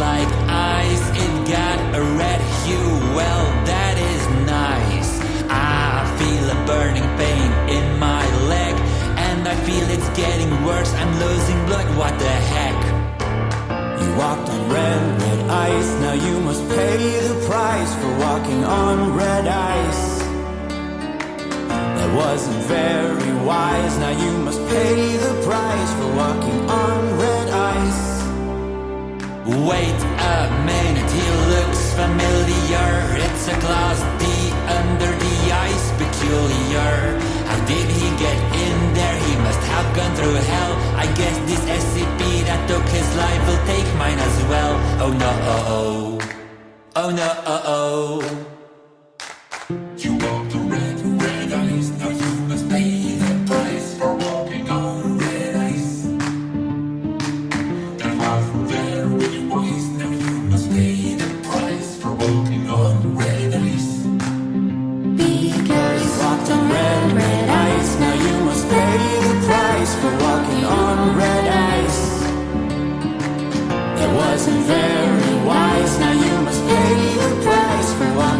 like ice, it got a red hue. Well, that is nice. I feel a burning pain in my leg, and I feel it's getting worse. I'm losing blood. What the heck? You walked on red, red ice. Now you must pay the price for walking on red ice. That wasn't very wise. Now you must pay the price for walking on red Oh no, oh oh. You walked on red, red ice. Now you must pay the price for walking on red ice. That wasn't very wise. Now you must pay the price for walking on red ice. Because you walked on red, red ice. Now you must pay the price for walking on red ice. That wasn't very